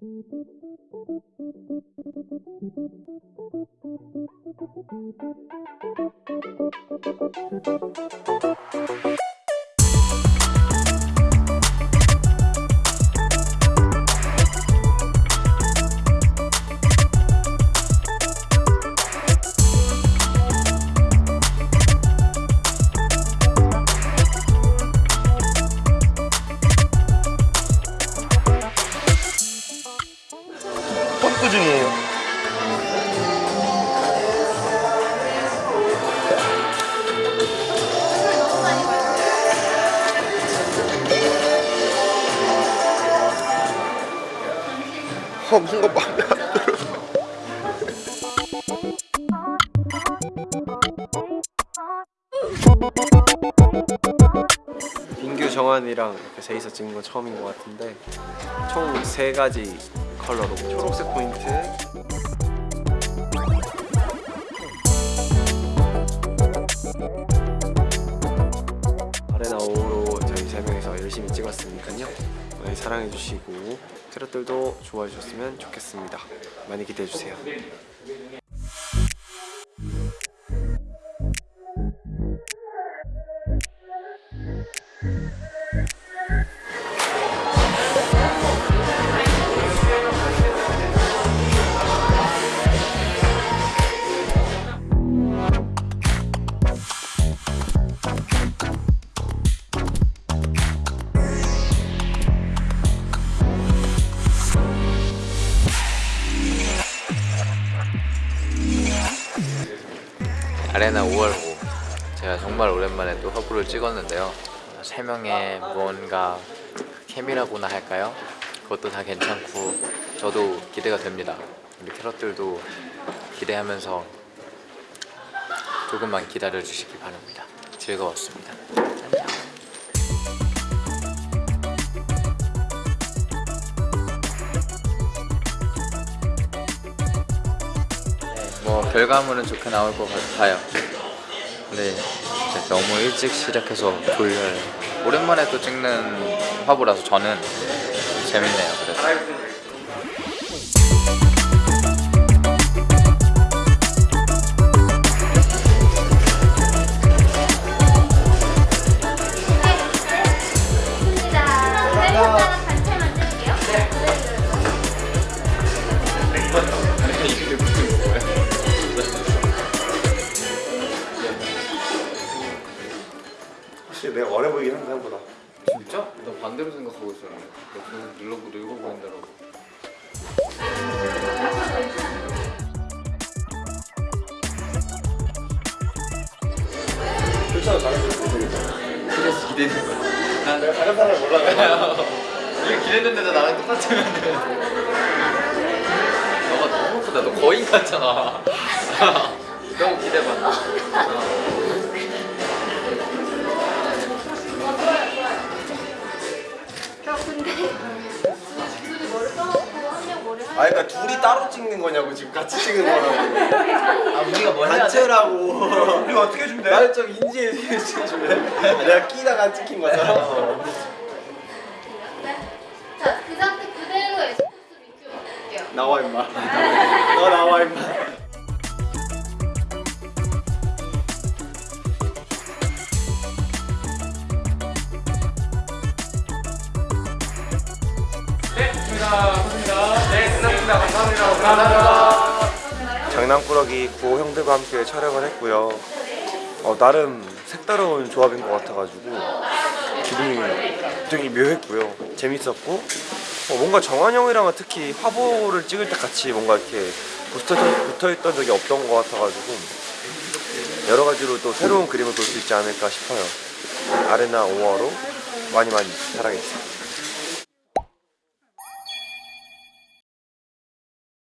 Thank you. 펌프 중이에요. 어, 뭔가 마음에 안 들어. 민규 정한이랑 이렇게 셋이서 찍는 건 처음인 것 같은데 총 세 가지 컬러로. 초록색 포인트. 아레나 5로 저희 세 명이서 열심히 찍었으니까요. 많이 사랑해 주시고 트롯들도 좋아해 주셨으면 좋겠습니다. 많이 기대해 주세요 아레나 5월호 제가 정말 오랜만에 또 화보를 찍었는데요. 세 명의 뭔가 케미라고나 할까요? 그것도 다 괜찮고 저도 기대가 됩니다. 우리 캐럿들도 기대하면서 조금만 기다려 주시기 바랍니다. 즐거웠습니다 결과물은 좋게 나올 것 같아요. 근데 진짜 너무 일찍 시작해서 졸려요. 오랜만에 또 찍는 화보라서 저는 재밌네요. 그래서. 반대로 생각하고 있었는데. 늙어 보인다고. 괜찮아 잘했어 그래서 기대는 거야. 내가 다른 사람 몰라요 이게 기대했는데도 나랑 똑같으면 너가 너무 예쁘다. 너 거인 같잖아. 너무 기대봐. 아 그러니까 둘이 따로 찍는 거냐고 지금 같이 찍는 거라고. 아 우리가 뭘 해야 돼? 단체라고. 우리가 어떻게 해주면 돼? 나를 좀 인지해 주면 내가 끼다가 찍힌 거잖아. 자, 그 상태 그대로 에스프레소 리큐 볼게요. 나와 임마. 너 나와 임마 장난꾸러기 구호 형들과 함께 촬영을 했고요. 어, 나름 색다른 조합인 것 같아가지고 기분이 굉장히 묘했고요. 재밌었고 어, 뭔가 정한 형이랑은 특히 화보를 찍을 때 같이 뭔가 이렇게 붙어, 붙어있던 적이 없던 것 같아가지고 여러 가지로 또 새로운 그림을 볼 수 있지 않을까 싶어요. 아레나 5화로 많이 많이 사랑해주세요.